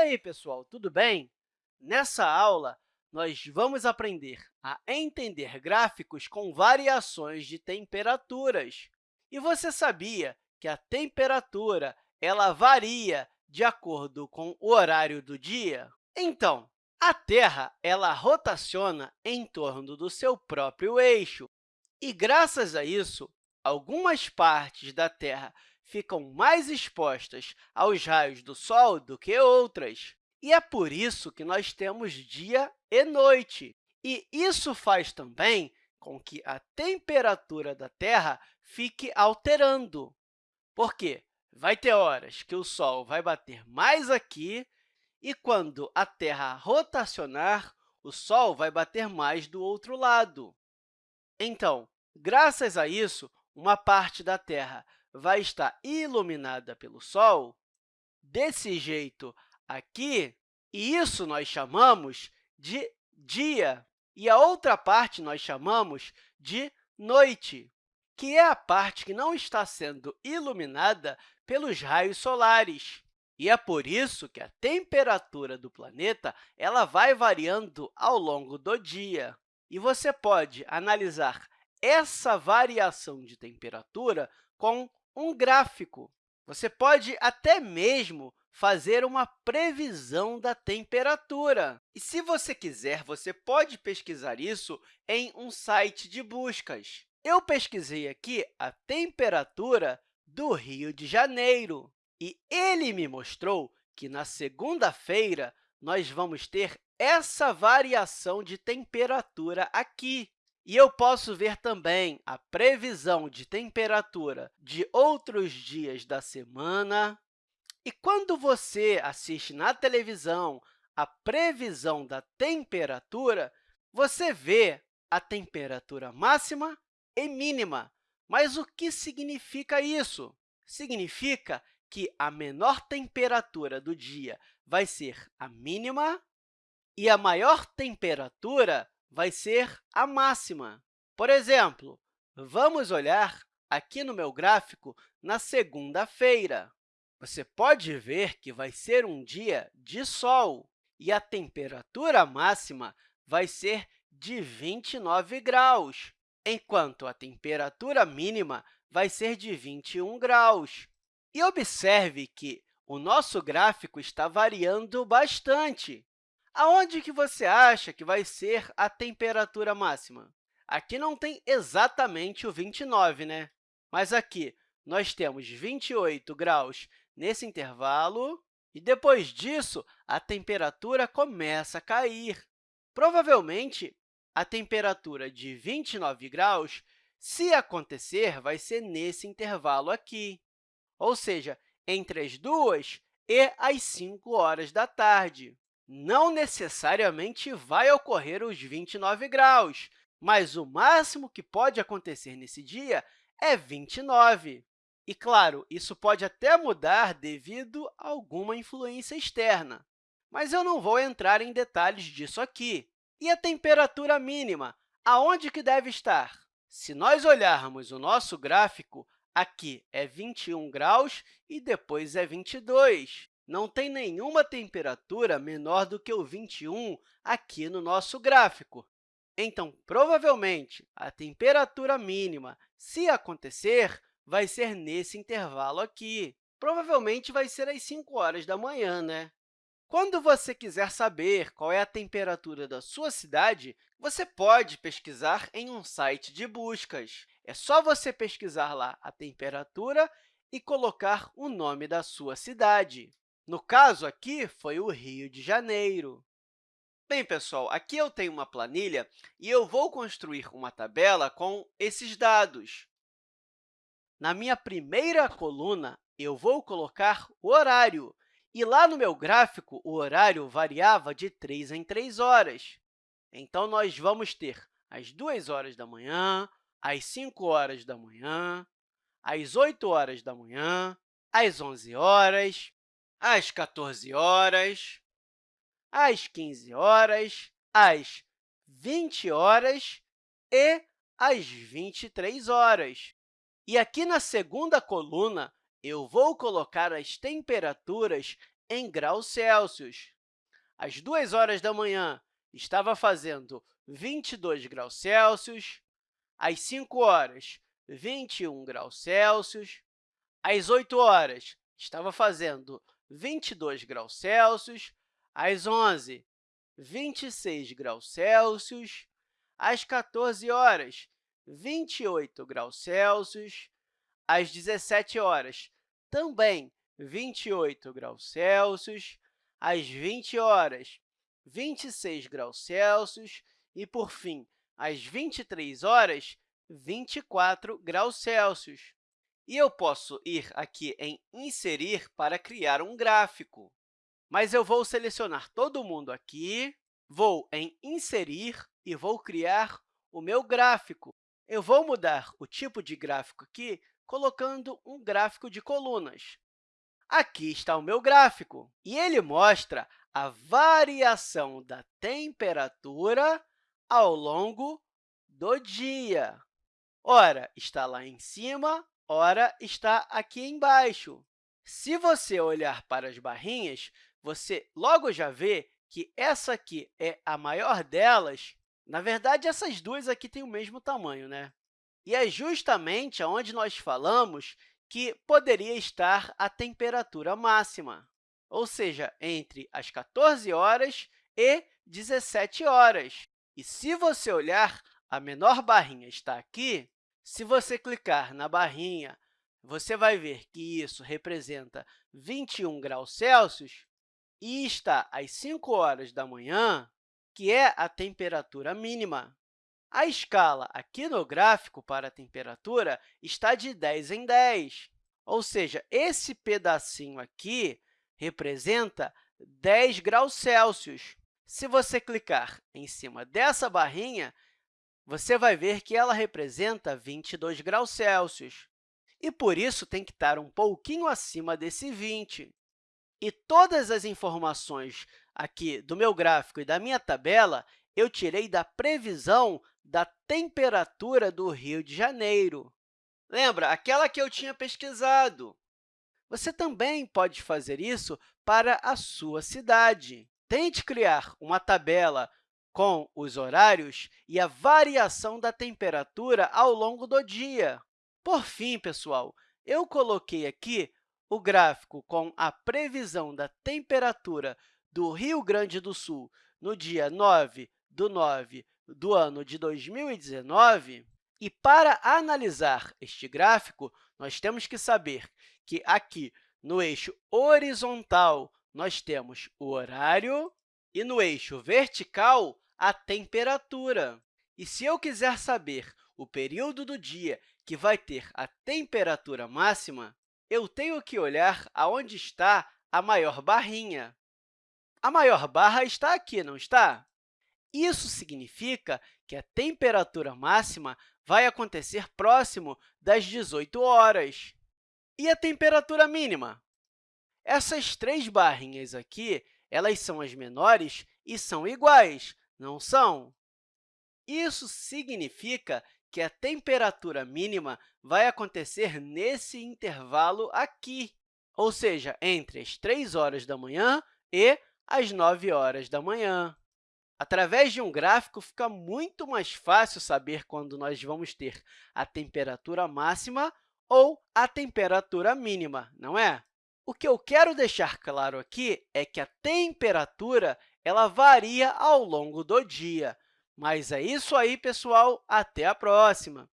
aí, pessoal, tudo bem? Nessa aula, nós vamos aprender a entender gráficos com variações de temperaturas. E você sabia que a temperatura ela varia de acordo com o horário do dia? Então, a Terra ela rotaciona em torno do seu próprio eixo. E, graças a isso, algumas partes da Terra ficam mais expostas aos raios do Sol do que outras. E é por isso que nós temos dia e noite. E isso faz também com que a temperatura da Terra fique alterando. Por quê? Vai ter horas que o Sol vai bater mais aqui e, quando a Terra rotacionar, o Sol vai bater mais do outro lado. Então, graças a isso, uma parte da Terra vai estar iluminada pelo Sol desse jeito aqui, e isso nós chamamos de dia, e a outra parte nós chamamos de noite, que é a parte que não está sendo iluminada pelos raios solares. E é por isso que a temperatura do planeta ela vai variando ao longo do dia. E você pode analisar essa variação de temperatura com um gráfico. Você pode até mesmo fazer uma previsão da temperatura. E, se você quiser, você pode pesquisar isso em um site de buscas. Eu pesquisei aqui a temperatura do Rio de Janeiro e ele me mostrou que, na segunda-feira, nós vamos ter essa variação de temperatura aqui. E eu posso ver também a previsão de temperatura de outros dias da semana. E quando você assiste na televisão a previsão da temperatura, você vê a temperatura máxima e mínima. Mas o que significa isso? Significa que a menor temperatura do dia vai ser a mínima e a maior temperatura vai ser a máxima. Por exemplo, vamos olhar aqui no meu gráfico na segunda-feira. Você pode ver que vai ser um dia de sol e a temperatura máxima vai ser de 29 graus, enquanto a temperatura mínima vai ser de 21 graus. E observe que o nosso gráfico está variando bastante. Aonde que você acha que vai ser a temperatura máxima? Aqui não tem exatamente o 29, né? Mas aqui nós temos 28 graus nesse intervalo, e depois disso, a temperatura começa a cair. Provavelmente, a temperatura de 29 graus, se acontecer, vai ser nesse intervalo aqui, ou seja, entre as 2 e as 5 horas da tarde não necessariamente vai ocorrer os 29 graus, mas o máximo que pode acontecer nesse dia é 29. E, claro, isso pode até mudar devido a alguma influência externa, mas eu não vou entrar em detalhes disso aqui. E a temperatura mínima? Aonde que deve estar? Se nós olharmos o nosso gráfico, aqui é 21 graus e depois é 22 não tem nenhuma temperatura menor do que o 21 aqui no nosso gráfico. Então, provavelmente, a temperatura mínima, se acontecer, vai ser nesse intervalo aqui. Provavelmente vai ser às 5 horas da manhã, né? Quando você quiser saber qual é a temperatura da sua cidade, você pode pesquisar em um site de buscas. É só você pesquisar lá a temperatura e colocar o nome da sua cidade. No caso aqui, foi o Rio de Janeiro. Bem, pessoal, aqui eu tenho uma planilha e eu vou construir uma tabela com esses dados. Na minha primeira coluna, eu vou colocar o horário. E lá no meu gráfico, o horário variava de 3 em 3 horas. Então, nós vamos ter às 2 horas da manhã, às 5 horas da manhã, às 8 horas da manhã, às 11 horas, às 14 horas, às 15 horas, às 20 horas e às 23 horas. E aqui na segunda coluna, eu vou colocar as temperaturas em graus Celsius. Às 2 horas da manhã, estava fazendo 22 graus Celsius. Às 5 horas, 21 graus Celsius. Às 8 horas, estava fazendo 22 graus Celsius. Às 11, 26 graus Celsius. Às 14 horas, 28 graus Celsius. Às 17 horas, também 28 graus Celsius. Às 20 horas, 26 graus Celsius. E, por fim, às 23 horas, 24 graus Celsius. E eu posso ir aqui em Inserir para criar um gráfico. Mas eu vou selecionar todo mundo aqui, vou em Inserir e vou criar o meu gráfico. Eu vou mudar o tipo de gráfico aqui, colocando um gráfico de colunas. Aqui está o meu gráfico, e ele mostra a variação da temperatura ao longo do dia. Ora, está lá em cima, ora, está aqui embaixo. Se você olhar para as barrinhas, você logo já vê que essa aqui é a maior delas. Na verdade, essas duas aqui têm o mesmo tamanho, né? E é justamente onde nós falamos que poderia estar a temperatura máxima, ou seja, entre as 14 horas e 17 horas. E se você olhar, a menor barrinha está aqui. Se você clicar na barrinha, você vai ver que isso representa 21 graus Celsius e está às 5 horas da manhã, que é a temperatura mínima. A escala aqui no gráfico para a temperatura está de 10 em 10, ou seja, esse pedacinho aqui representa 10 graus Celsius. Se você clicar em cima dessa barrinha, você vai ver que ela representa 22 graus Celsius. E, por isso, tem que estar um pouquinho acima desse 20. E todas as informações aqui do meu gráfico e da minha tabela eu tirei da previsão da temperatura do Rio de Janeiro. Lembra, aquela que eu tinha pesquisado. Você também pode fazer isso para a sua cidade. Tente criar uma tabela com os horários e a variação da temperatura ao longo do dia. Por fim, pessoal, eu coloquei aqui o gráfico com a previsão da temperatura do Rio Grande do Sul no dia 9 do 9 do ano de 2019. E, para analisar este gráfico, nós temos que saber que aqui, no eixo horizontal, nós temos o horário e, no eixo vertical, a temperatura. E se eu quiser saber o período do dia que vai ter a temperatura máxima, eu tenho que olhar aonde está a maior barrinha. A maior barra está aqui, não está? Isso significa que a temperatura máxima vai acontecer próximo das 18 horas. E a temperatura mínima? Essas três barrinhas aqui elas são as menores e são iguais, não são? Isso significa que a temperatura mínima vai acontecer nesse intervalo aqui, ou seja, entre as 3 horas da manhã e as 9 horas da manhã. Através de um gráfico, fica muito mais fácil saber quando nós vamos ter a temperatura máxima ou a temperatura mínima, não é? O que eu quero deixar claro aqui é que a temperatura ela varia ao longo do dia. Mas é isso aí, pessoal. Até a próxima!